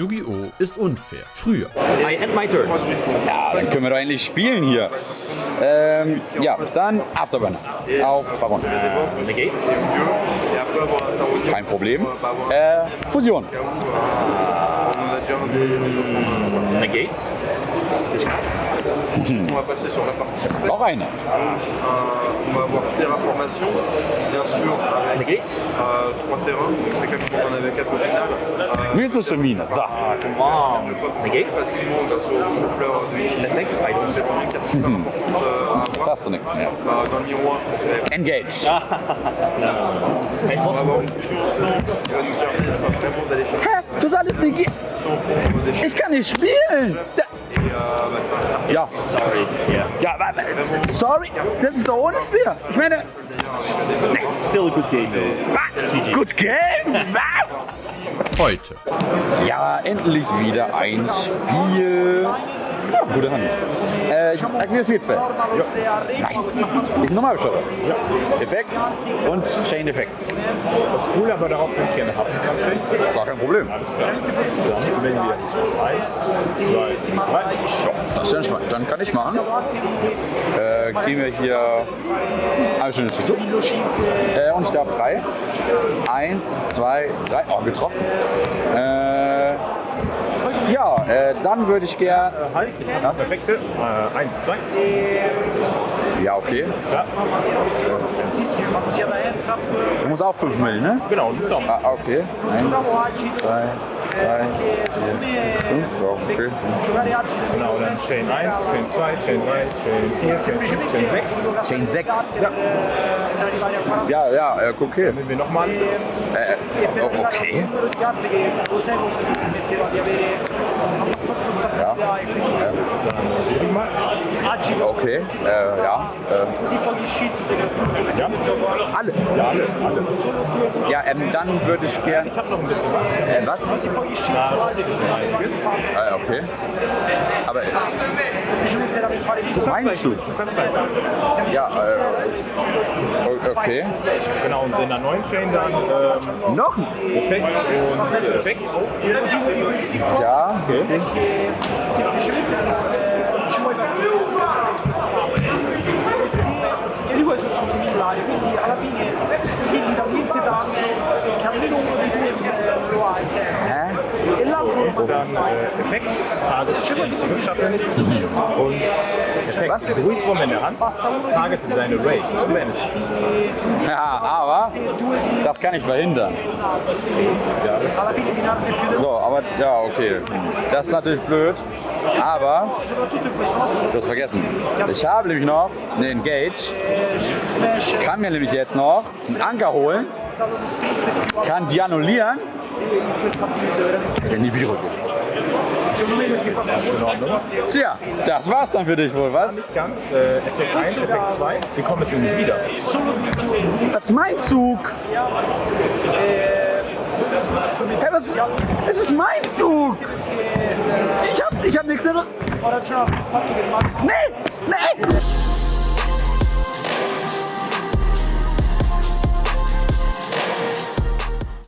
Yu-Gi-Oh! ist unfair. Früher. I end my turn. Ja, dann können wir doch endlich spielen hier. Ähm, ja, dann Afterburner auf Baron. Negate. Kein Problem. Äh, Fusion. Negate. Noch eine. Avec Negate. Trois terrains, donc c'est comme si on en avait quatre au final. Euh, Mystische Mine. So. Super importante euh, à Jetzt hast du nichts mehr. Engage. Ah. Hä? Du solltest nicht. ge- son fond des déchets. Ich kann nicht spielen. Da ja. Sorry. Ja, wa- sorry. Das ist doch unfair. Ich meine, Still a good game though. gut Game. Was? Heute. Ja, endlich wieder ein Spiel. Ja, gute Hand. Äh, ich habe mir viel Ja. Nice. Ich nochmal beschaue. Effekt und Chain-Effekt. Das ist cool, aber darauf würde ich gerne abstellen. Gar kein Problem. Alles klar. Dann wählen wir eins, zwei, drei. Das ist entspannt. Dann kann ich machen. Äh, gehen wir hier eine Stunde zu. Äh, und ich darf drei. Eins, zwei, drei. Oh, getroffen. Äh, ja, äh, dann würde ich gern. Halt, ich habe perfekte. Äh, eins, zwei. Ja, okay. Ja. Du musst auch 5 Millen, ne? Genau, du bist auch. Ah, okay. Eins, zwei, drei, vier, fünf. Ja, okay. Genau, dann Chain 1, Chain 2, Chain 3, Chain 4, Chain 5, Chain 6. Chain 6. Ja. Ja, ja, äh, okay. Nehmen wir nochmal an. Äh, oh, okay. Ja. Ich mal. Okay. Äh, ja. Äh, Ja, alle. ja alle, alle. Ja, ähm, dann würde ich gern. Ich habe noch ein bisschen was. Äh, was? Äh, okay. Aber äh, das ist mein Zug. Du kannst gleich. Ja, äh, okay. Genau, und in der neuen Chain dann ähm, Noch ein. Effekt und äh, Effekt. Ja. Okay. e äh, Effekt, Target zurückschaffen und Effekt, Was? Ruheswurm in der Hand, Target in deine Raid zum Ende. Ja, aber das kann ich verhindern. narrare più So, aber ja, okay. Das ist natürlich blöd. Aber du hast vergessen. Ich habe nämlich noch eine Engage. Kann mir nämlich jetzt noch einen Anker holen. Kann die annullieren. Der nie wieder. Tja, das war's dann für dich wohl, was? Nicht ganz, äh, Effekt 1, Effekt 2, die kommen jetzt nicht wieder. Das ist mein Zug. Hey, was? Es ist mein Zug. Ich hab, ich hab nichts. Nee, nee.